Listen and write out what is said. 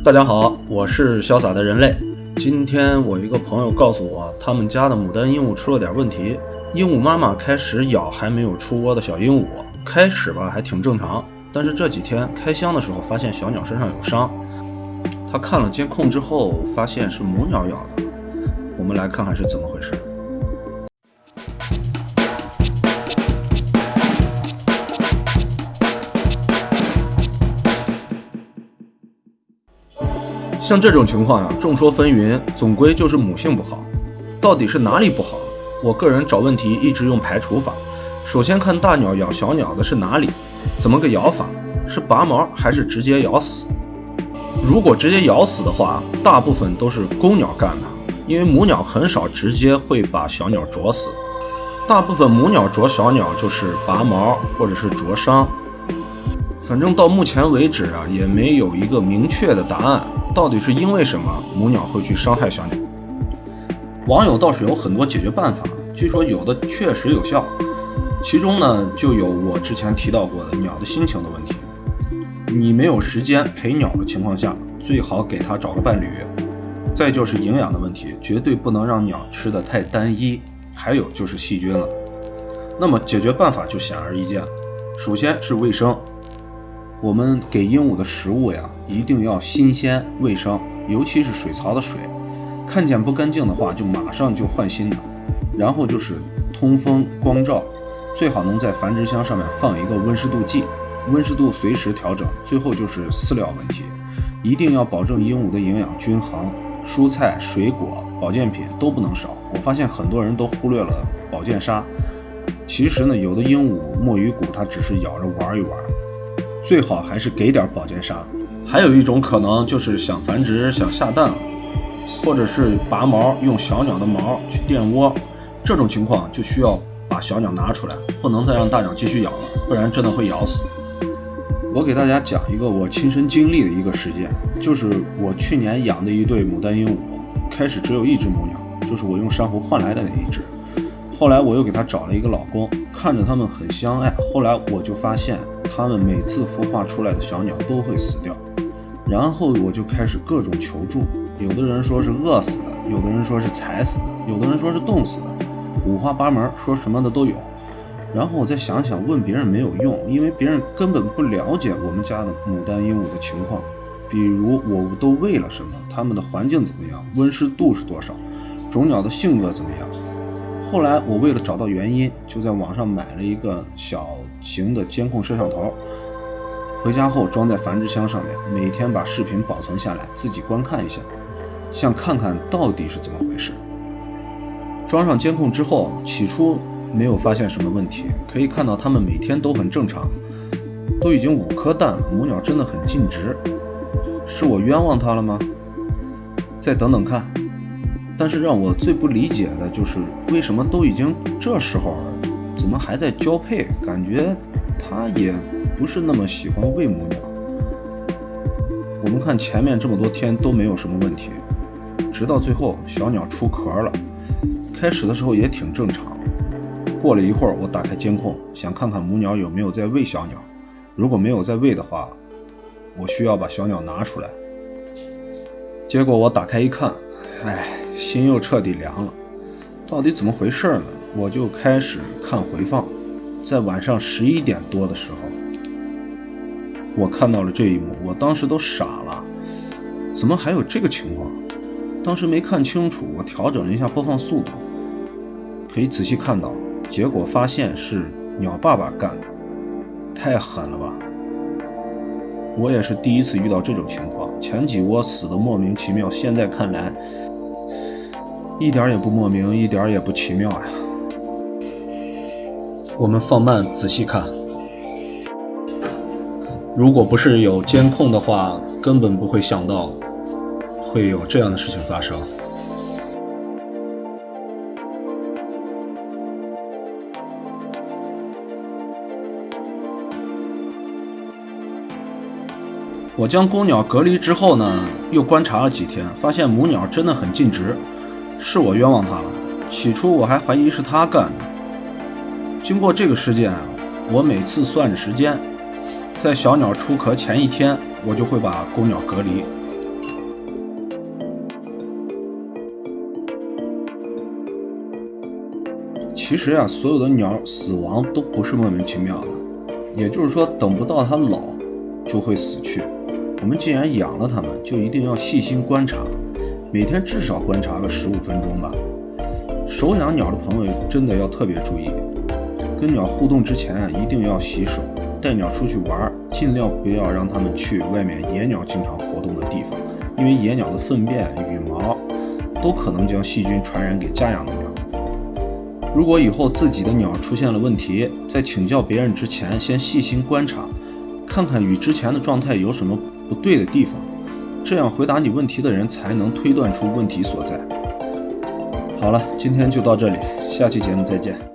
大家好，我是潇洒的人类。今天我一个朋友告诉我，他们家的牡丹鹦鹉出了点问题。鹦鹉妈妈开始咬还没有出窝的小鹦鹉，开始吧还挺正常，但是这几天开箱的时候发现小鸟身上有伤。他看了监控之后，发现是母鸟咬的。我们来看看是怎么回事。像这种情况呀，众说纷纭，总归就是母性不好。到底是哪里不好？我个人找问题一直用排除法。首先看大鸟咬小鸟的是哪里，怎么个咬法？是拔毛还是直接咬死？如果直接咬死的话，大部分都是公鸟干的，因为母鸟很少直接会把小鸟啄死。大部分母鸟啄小鸟就是拔毛或者是灼伤。反正到目前为止啊，也没有一个明确的答案。到底是因为什么母鸟会去伤害小鸟？网友倒是有很多解决办法，据说有的确实有效。其中呢，就有我之前提到过的鸟的心情的问题。你没有时间陪鸟的情况下，最好给它找个伴侣。再就是营养的问题，绝对不能让鸟吃的太单一。还有就是细菌了。那么解决办法就显而易见，首先是卫生。我们给鹦鹉的食物呀，一定要新鲜卫生，尤其是水槽的水，看见不干净的话，就马上就换新的。然后就是通风光照，最好能在繁殖箱上面放一个温湿度计，温湿度随时调整。最后就是饲料问题，一定要保证鹦鹉的营养均衡，蔬菜、水果、保健品都不能少。我发现很多人都忽略了保健沙，其实呢，有的鹦鹉墨鱼骨它只是咬着玩一玩。最好还是给点保健砂。还有一种可能就是想繁殖、想下蛋了，或者是拔毛用小鸟的毛去垫窝，这种情况就需要把小鸟拿出来，不能再让大鸟继续咬了，不然真的会咬死。我给大家讲一个我亲身经历的一个事件，就是我去年养的一对牡丹鹦鹉，开始只有一只母鸟，就是我用珊瑚换来的那一只。后来我又给它找了一个老公，看着它们很相爱。后来我就发现，它们每次孵化出来的小鸟都会死掉。然后我就开始各种求助，有的人说是饿死的，有的人说是踩死的，有的人说是冻死的，五花八门，说什么的都有。然后我再想想，问别人没有用，因为别人根本不了解我们家的牡丹鹦鹉的情况，比如我都喂了什么，它们的环境怎么样，温湿度是多少，种鸟的性格怎么样。后来我为了找到原因，就在网上买了一个小型的监控摄像头，回家后装在繁殖箱上面，每天把视频保存下来，自己观看一下，想看看到底是怎么回事。装上监控之后，起初没有发现什么问题，可以看到它们每天都很正常，都已经五颗蛋，母鸟真的很尽职，是我冤枉它了吗？再等等看。但是让我最不理解的就是，为什么都已经这时候了，怎么还在交配？感觉它也不是那么喜欢喂母鸟。我们看前面这么多天都没有什么问题，直到最后小鸟出壳了，开始的时候也挺正常。过了一会儿，我打开监控，想看看母鸟有没有在喂小鸟。如果没有在喂的话，我需要把小鸟拿出来。结果我打开一看，唉。心又彻底凉了，到底怎么回事呢？我就开始看回放，在晚上十一点多的时候，我看到了这一幕，我当时都傻了，怎么还有这个情况？当时没看清楚，我调整了一下播放速度，可以仔细看到，结果发现是鸟爸爸干的，太狠了吧！我也是第一次遇到这种情况，前几窝死的莫名其妙，现在看来。一点也不莫名，一点也不奇妙呀！我们放慢仔细看，如果不是有监控的话，根本不会想到会有这样的事情发生。我将公鸟隔离之后呢，又观察了几天，发现母鸟真的很尽职。是我冤枉他了，起初我还怀疑是他干的。经过这个事件啊，我每次算着时间，在小鸟出壳前一天，我就会把公鸟隔离。其实啊，所有的鸟死亡都不是莫名其妙的，也就是说等不到它老就会死去，我们既然养了它们，就一定要细心观察。每天至少观察个十五分钟吧。手养鸟的朋友真的要特别注意，跟鸟互动之前啊，一定要洗手。带鸟出去玩，尽量不要让它们去外面野鸟经常活动的地方，因为野鸟的粪便、羽毛都可能将细菌传染给家养的鸟。如果以后自己的鸟出现了问题，在请教别人之前，先细心观察，看看与之前的状态有什么不对的地方，这样回答你问题的人才能推断出问题所在。好了，今天就到这里，下期节目再见。